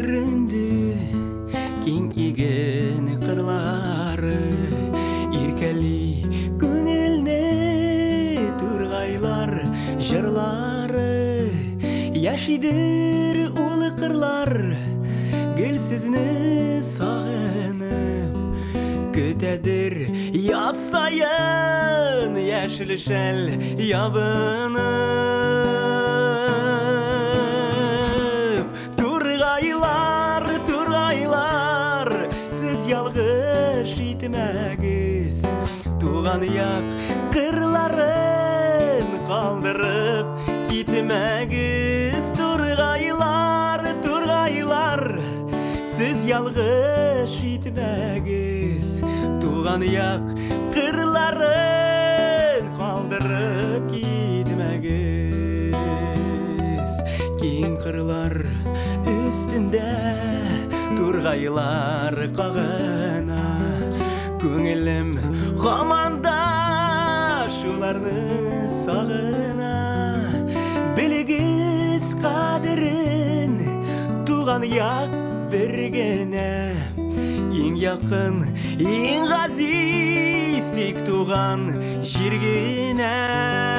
сүрінді кең иген қырлары еркәли көңілне турғайлар жырлары яшидір улы қырлар сізні сағынып күтәдір яз сайын яшіл шәл ябынып турғайлар сіз ялғыш итмәгіз туған яқ қырларын қалдырып кетмәгіз турғайлар турғайлар сіз ялғыш итмәгіз туған яқ қырларын қалдырып кетмәгіз кең қырлар үстінде турғайлар қағына көңілім ғаманда шуларны сағына білегіз қадірін туған яқ бергені ең яқын ең ғазиз тек туған жергені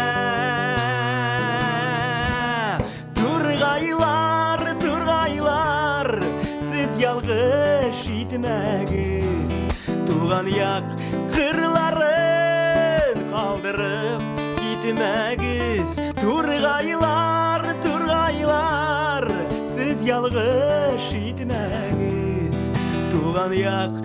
ялғыш итмәгіз туған яқ қырларын қалдырып кетмәгіз турғайлар турғайлар сіз ялғыш итмәгіз туған яқ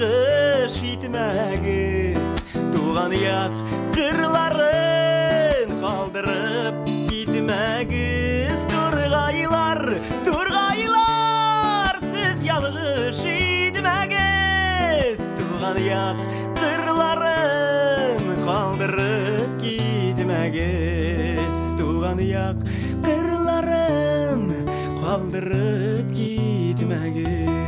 сіз ялғыш итмәгіз Туған яқ қырларын қалдырып кетмәгіз Турғайлар, турғайлар, сіз ялғыш итмәгіз Туған яқ қырларын қалдырып кетмәгіз Туған яқ қырларын қалдырып кетмәгіз